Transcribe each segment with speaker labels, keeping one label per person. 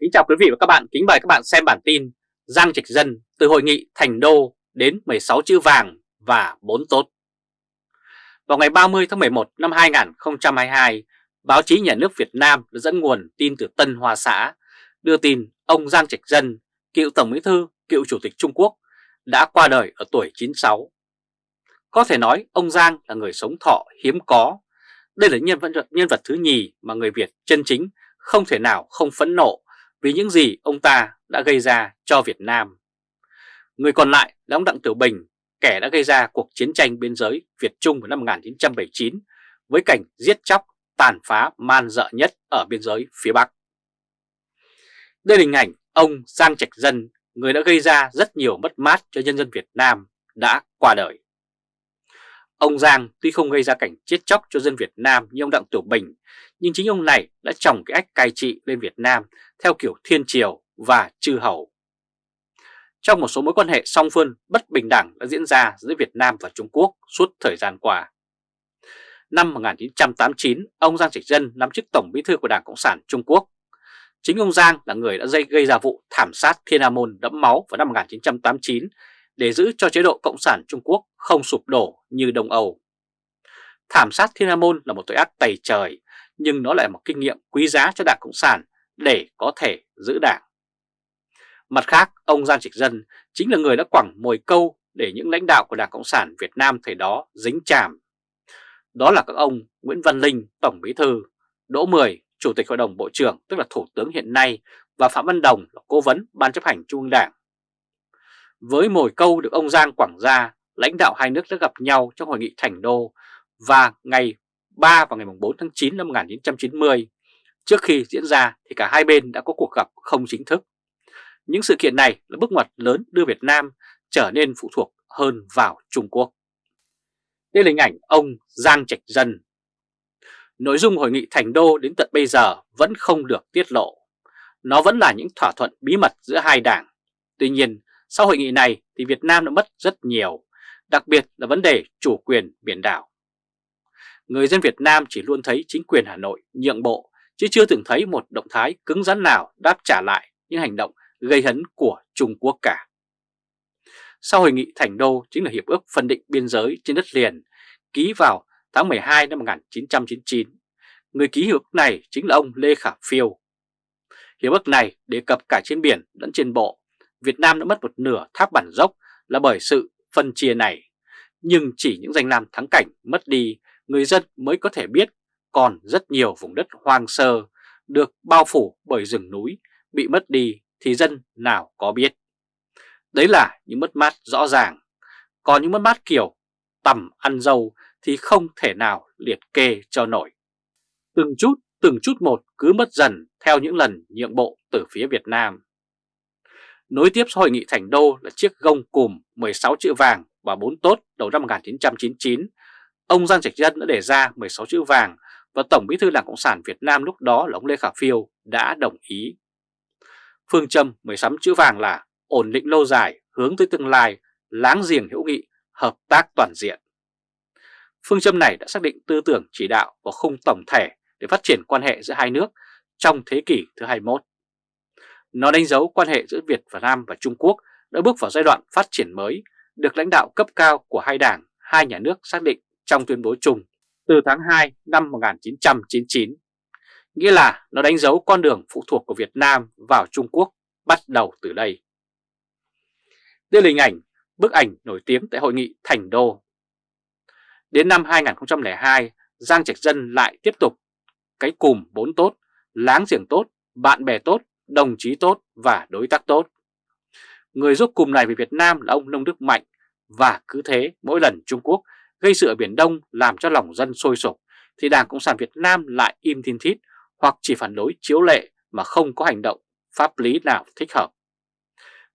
Speaker 1: Kính chào quý vị và các bạn, kính mời các bạn xem bản tin Giang Trạch Dân từ hội nghị Thành Đô đến 16 chữ vàng và 4 tốt. Vào ngày 30 tháng 11 năm 2022, báo chí nhà nước Việt Nam đã dẫn nguồn tin từ Tân Hoa Xã đưa tin ông Giang Trạch Dân, cựu Tổng Bí thư, cựu Chủ tịch Trung Quốc đã qua đời ở tuổi 96. Có thể nói ông Giang là người sống thọ hiếm có. Đây là nhân vật, nhân vật thứ nhì mà người Việt chân chính không thể nào không phẫn nộ vì những gì ông ta đã gây ra cho Việt Nam. Người còn lại là ông Đặng Tiểu Bình, kẻ đã gây ra cuộc chiến tranh biên giới Việt-Trung vào năm 1979 với cảnh giết chóc, tàn phá man dợ nhất ở biên giới phía Bắc. Đây là hình ảnh ông Giang Trạch Dân, người đã gây ra rất nhiều mất mát cho nhân dân Việt Nam, đã qua đời. Ông Giang tuy không gây ra cảnh chết chóc cho dân Việt Nam như ông Đặng Tiểu Bình, nhưng chính ông này đã trồng cái ách cai trị lên Việt Nam theo kiểu thiên triều và chư hầu. Trong một số mối quan hệ song phương bất bình đẳng đã diễn ra giữa Việt Nam và Trung Quốc suốt thời gian qua. Năm 1989, ông Giang Trạch Dân nắm chức Tổng Bí thư của Đảng Cộng sản Trung Quốc. Chính ông Giang là người đã gây ra vụ thảm sát Thiên Hà Môn đẫm máu vào năm 1989 để giữ cho chế độ Cộng sản Trung Quốc không sụp đổ như Đông Âu. Thảm sát Thiên Hà Môn là một tội ác tày trời, nhưng nó lại là một kinh nghiệm quý giá cho Đảng Cộng sản để có thể giữ đảng. Mặt khác, ông Giang Trịch Dân chính là người đã quẳng mồi câu để những lãnh đạo của Đảng Cộng sản Việt Nam thời đó dính chàm. Đó là các ông Nguyễn Văn Linh, Tổng Bí Thư, Đỗ Mười, Chủ tịch Hội đồng Bộ trưởng tức là Thủ tướng hiện nay và Phạm Văn Đồng là Cố vấn Ban chấp hành Trung ương Đảng. Với mồi câu được ông Giang quảng ra, lãnh đạo hai nước đã gặp nhau trong hội nghị Thành Đô và ngày 3 vào ngày 4 tháng 9 năm 1990. Trước khi diễn ra thì cả hai bên đã có cuộc gặp không chính thức. Những sự kiện này là bước ngoặt lớn đưa Việt Nam trở nên phụ thuộc hơn vào Trung Quốc. Đây là hình ảnh ông Giang Trạch Dân. Nội dung hội nghị Thành Đô đến tận bây giờ vẫn không được tiết lộ. Nó vẫn là những thỏa thuận bí mật giữa hai đảng. Tuy nhiên, sau hội nghị này thì Việt Nam đã mất rất nhiều, đặc biệt là vấn đề chủ quyền biển đảo. Người dân Việt Nam chỉ luôn thấy chính quyền Hà Nội nhượng bộ, chứ chưa từng thấy một động thái cứng rắn nào đáp trả lại những hành động gây hấn của Trung Quốc cả. Sau hội nghị Thành Đô chính là Hiệp ước phân định biên giới trên đất liền ký vào tháng 12 năm 1999. Người ký hiệp ước này chính là ông Lê Khả Phiêu. Hiệp ước này đề cập cả trên biển lẫn trên bộ Việt Nam đã mất một nửa tháp bản dốc là bởi sự phân chia này. Nhưng chỉ những danh lam thắng cảnh mất đi, người dân mới có thể biết còn rất nhiều vùng đất hoang sơ được bao phủ bởi rừng núi bị mất đi thì dân nào có biết. Đấy là những mất mát rõ ràng. Còn những mất mát kiểu tầm ăn dâu thì không thể nào liệt kê cho nổi. Từng chút, từng chút một cứ mất dần theo những lần nhượng bộ từ phía Việt Nam. Nối tiếp hội nghị Thành Đô là chiếc gông cùm 16 chữ vàng và 4 tốt đầu năm 1999. Ông Giang Trạch Dân đã đề ra 16 chữ vàng và Tổng bí thư Đảng Cộng sản Việt Nam lúc đó là ông Lê Khả Phiêu đã đồng ý. Phương châm 16 chữ vàng là ổn định lâu dài, hướng tới tương lai, láng giềng hữu nghị, hợp tác toàn diện. Phương châm này đã xác định tư tưởng chỉ đạo và khung tổng thể để phát triển quan hệ giữa hai nước trong thế kỷ thứ 21. Nó đánh dấu quan hệ giữa Việt và Nam và Trung Quốc đã bước vào giai đoạn phát triển mới, được lãnh đạo cấp cao của hai đảng, hai nhà nước xác định trong tuyên bố chung từ tháng 2 năm 1999. Nghĩa là nó đánh dấu con đường phụ thuộc của Việt Nam vào Trung Quốc bắt đầu từ đây. Đây là hình ảnh, bức ảnh nổi tiếng tại hội nghị Thành Đô. Đến năm 2002, Giang Trạch Dân lại tiếp tục cái cùm bốn tốt, láng giềng tốt, bạn bè tốt đồng chí tốt và đối tác tốt. Người giúp cùng này về Việt Nam là ông Nông Đức Mạnh và cứ thế mỗi lần Trung Quốc gây sự ở Biển Đông làm cho lòng dân sôi sục thì Đảng Cộng sản Việt Nam lại im thiên thít hoặc chỉ phản đối chiếu lệ mà không có hành động pháp lý nào thích hợp.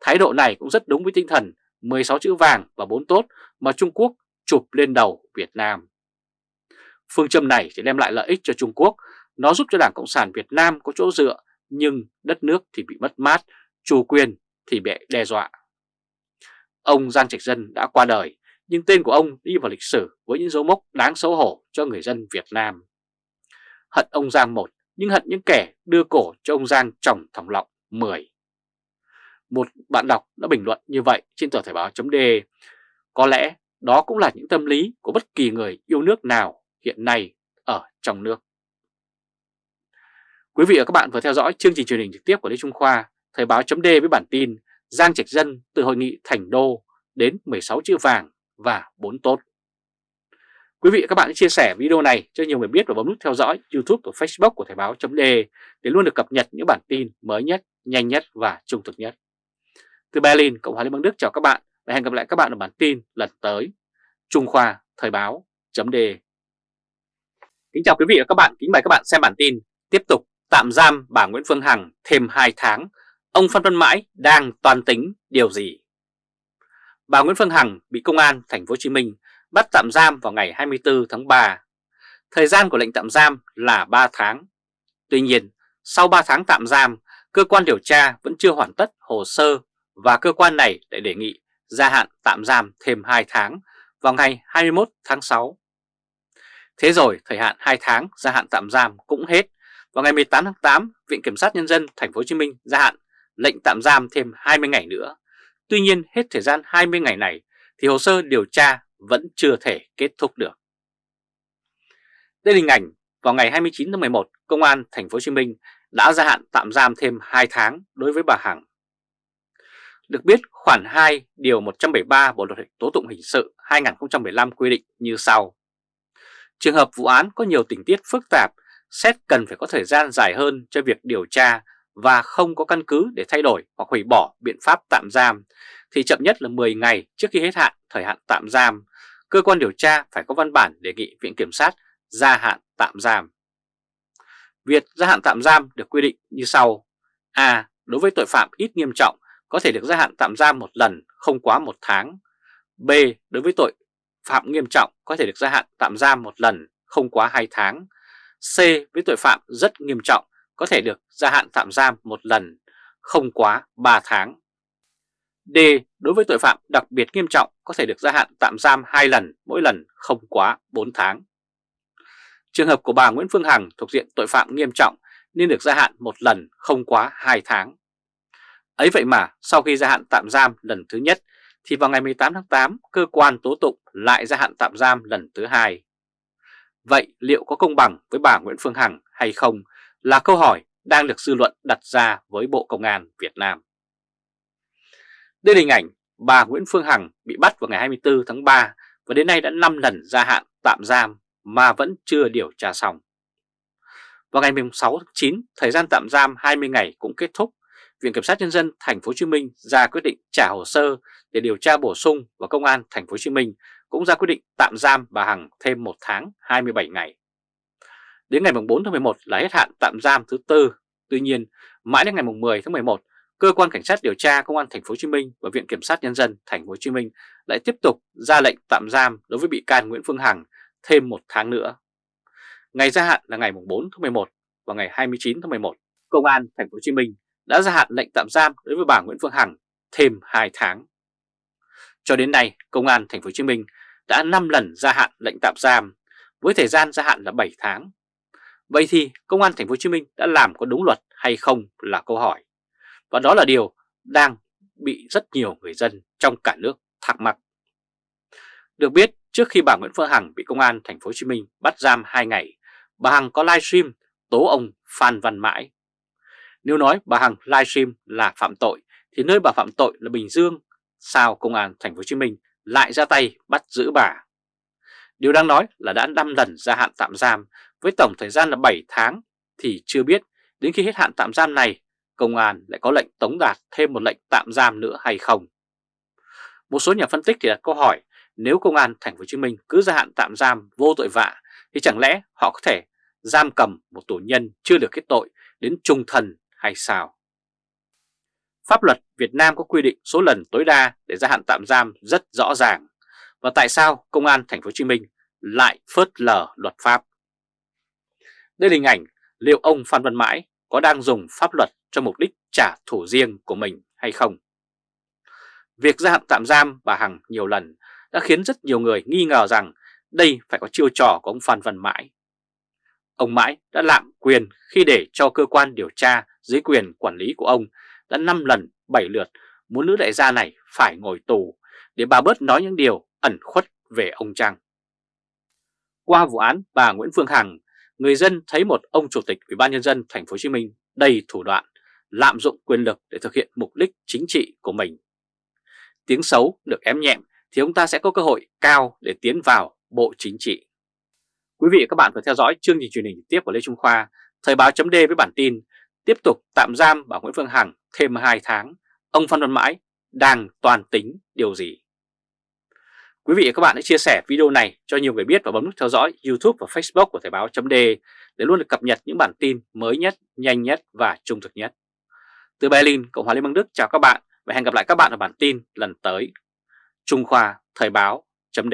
Speaker 1: Thái độ này cũng rất đúng với tinh thần 16 chữ vàng và 4 tốt mà Trung Quốc chụp lên đầu Việt Nam. Phương châm này sẽ đem lại lợi ích cho Trung Quốc, nó giúp cho Đảng Cộng sản Việt Nam có chỗ dựa nhưng đất nước thì bị mất mát, chủ quyền thì bị đe dọa. Ông Giang Trạch Dân đã qua đời, nhưng tên của ông đi vào lịch sử với những dấu mốc đáng xấu hổ cho người dân Việt Nam. Hận ông Giang một nhưng hận những kẻ đưa cổ cho ông Giang trồng thòng lọng 10. Một bạn đọc đã bình luận như vậy trên tờ Thời báo.de. Có lẽ đó cũng là những tâm lý của bất kỳ người yêu nước nào hiện nay ở trong nước. Quý vị và các bạn vừa theo dõi chương trình truyền hình trực tiếp của Lê Trung Khoa, Thời Báo .d với bản tin Giang Trạch Dân từ hội nghị Thành Đô đến 16 chữ vàng và 4 tốt. Quý vị và các bạn hãy chia sẻ video này cho nhiều người biết và bấm nút theo dõi YouTube và Facebook của Thời báo.de để luôn được cập nhật những bản tin mới nhất, nhanh nhất và trung thực nhất. Từ Berlin, Cộng hòa Liên bang Đức chào các bạn và hẹn gặp lại các bạn ở bản tin lần tới. Trung Khoa Thời báo.de Kính chào quý vị và các bạn, kính mời các bạn xem bản tin Tiếp tục tạm giam bà Nguyễn Phương Hằng thêm 2 tháng Ông Phan Văn Mãi đang toàn tính điều gì? Bà Nguyễn Phương Hằng bị công an thành phố Hồ Chí Minh bắt tạm giam vào ngày 24 tháng 3. Thời gian của lệnh tạm giam là 3 tháng. Tuy nhiên, sau 3 tháng tạm giam, cơ quan điều tra vẫn chưa hoàn tất hồ sơ và cơ quan này lại đề nghị gia hạn tạm giam thêm 2 tháng vào ngày 21 tháng 6. Thế rồi, thời hạn 2 tháng gia hạn tạm giam cũng hết. Vào ngày 18 tháng 8, Viện Kiểm sát Nhân dân Thành phố Hồ Chí Minh gia hạn lệnh tạm giam thêm 20 ngày nữa. Tuy nhiên, hết thời gian 20 ngày này thì hồ sơ điều tra vẫn chưa thể kết thúc được. Đây là hình ảnh vào ngày 29 tháng 11, Công an Thành phố Hồ Chí Minh đã gia hạn tạm giam thêm 2 tháng đối với bà Hằng. Được biết, khoản 2 điều 173 Bộ luật tố tụng hình sự 2015 quy định như sau. Trường hợp vụ án có nhiều tình tiết phức tạp, xét cần phải có thời gian dài hơn cho việc điều tra và không có căn cứ để thay đổi hoặc hủy bỏ biện pháp tạm giam, thì chậm nhất là 10 ngày trước khi hết hạn thời hạn tạm giam, cơ quan điều tra phải có văn bản đề nghị Viện Kiểm sát gia hạn tạm giam. Việc gia hạn tạm giam được quy định như sau. A. Đối với tội phạm ít nghiêm trọng có thể được gia hạn tạm giam một lần không quá một tháng. B. Đối với tội phạm nghiêm trọng có thể được gia hạn tạm giam một lần không quá 2 tháng. C. Với tội phạm rất nghiêm trọng có thể được gia hạn tạm giam một lần không quá 3 tháng. D. Đối với tội phạm đặc biệt nghiêm trọng có thể được gia hạn tạm giam 2 lần, mỗi lần không quá 4 tháng. Trường hợp của bà Nguyễn Phương Hằng thuộc diện tội phạm nghiêm trọng nên được gia hạn một lần không quá 2 tháng. Ấy vậy mà sau khi gia hạn tạm giam lần thứ nhất thì vào ngày 18 tháng 8 cơ quan tố tụng lại gia hạn tạm giam lần thứ hai. Vậy liệu có công bằng với bà Nguyễn Phương Hằng hay không là câu hỏi đang được dư luận đặt ra với Bộ Công an Việt Nam. Đây là hình ảnh bà Nguyễn Phương Hằng bị bắt vào ngày 24 tháng 3 và đến nay đã 5 lần gia hạn tạm giam mà vẫn chưa điều tra xong. Vào ngày 6 tháng 9, thời gian tạm giam 20 ngày cũng kết thúc. Viện Kiểm sát Nhân dân Thành phố Hồ Chí Minh ra quyết định trả hồ sơ để điều tra bổ sung và Công an Thành phố Hồ Chí Minh cũng ra quyết định tạm giam bà Hằng thêm 1 tháng 27 ngày. Đến ngày 4 tháng 11 là hết hạn tạm giam thứ tư. Tuy nhiên, mãi đến ngày 10 tháng 11, cơ quan cảnh sát điều tra công an thành phố Hồ Chí Minh và viện kiểm sát nhân dân thành phố Hồ Chí Minh lại tiếp tục ra lệnh tạm giam đối với bị can Nguyễn Phương Hằng thêm một tháng nữa. Ngày gia hạn là ngày 4 tháng 11 và ngày 29 tháng 11, công an thành phố Hồ Chí Minh đã gia hạn lệnh tạm giam đối với bà Nguyễn Phương Hằng thêm 2 tháng. Cho đến nay, công an thành phố Hồ Chí Minh đã 5 lần gia hạn lệnh tạm giam với thời gian gia hạn là 7 tháng. Vậy thì công an thành phố Hồ Chí Minh đã làm có đúng luật hay không là câu hỏi. Và đó là điều đang bị rất nhiều người dân trong cả nước thắc mắc. Được biết, trước khi bà Nguyễn Phương Hằng bị công an thành phố Hồ Chí Minh bắt giam 2 ngày, bà Hằng có livestream tố ông Phan Văn Mãi. Nếu nói bà Hằng livestream là phạm tội thì nơi bà phạm tội là Bình Dương, sao công an thành phố Hồ Chí Minh lại ra tay bắt giữ bà? Điều đang nói là đã 5 lần gia hạn tạm giam với tổng thời gian là 7 tháng thì chưa biết đến khi hết hạn tạm giam này, công an lại có lệnh tống đạt thêm một lệnh tạm giam nữa hay không. Một số nhà phân tích thì đặt câu hỏi, nếu công an thành phố Hồ Chí Minh cứ gia hạn tạm giam vô tội vạ thì chẳng lẽ họ có thể giam cầm một tù nhân chưa được kết tội đến trung thần hay sao? Pháp luật Việt Nam có quy định số lần tối đa để gia hạn tạm giam rất rõ ràng. Và tại sao công an thành phố Hồ Chí Minh lại phớt lờ luật pháp? Đây là hình ảnh liệu ông Phan Văn Mãi có đang dùng pháp luật cho mục đích trả thù riêng của mình hay không? Việc gia hạn tạm giam bà Hằng nhiều lần đã khiến rất nhiều người nghi ngờ rằng đây phải có chiêu trò của ông Phan Văn Mãi. ông Mãi đã lạm quyền khi để cho cơ quan điều tra dưới quyền quản lý của ông đã 5 lần 7 lượt muốn nữ đại gia này phải ngồi tù để bà bớt nói những điều ẩn khuất về ông Trăng. Qua vụ án bà Nguyễn Phương Hằng, người dân thấy một ông chủ tịch Ủy ban nhân dân thành phố Hồ Chí Minh đầy thủ đoạn, lạm dụng quyền lực để thực hiện mục đích chính trị của mình. Tiếng xấu được ém nhẹm thì ông ta sẽ có cơ hội cao để tiến vào Bộ Chính trị. Quý vị và các bạn vừa theo dõi chương trình truyền hình tiếp của Lê Trung Khoa, Thời báo chấm với bản tin tiếp tục tạm giam bà Nguyễn Phương Hằng thêm 2 tháng, ông Phan Văn Mãi đang toàn tính điều gì? Quý vị và các bạn hãy chia sẻ video này cho nhiều người biết và bấm nút theo dõi YouTube và Facebook của Thời báo chấm để luôn được cập nhật những bản tin mới nhất, nhanh nhất và trung thực nhất. Từ Berlin, Cộng hòa Liên bang Đức chào các bạn và hẹn gặp lại các bạn ở bản tin lần tới. Trung Khoa Thời báo chấm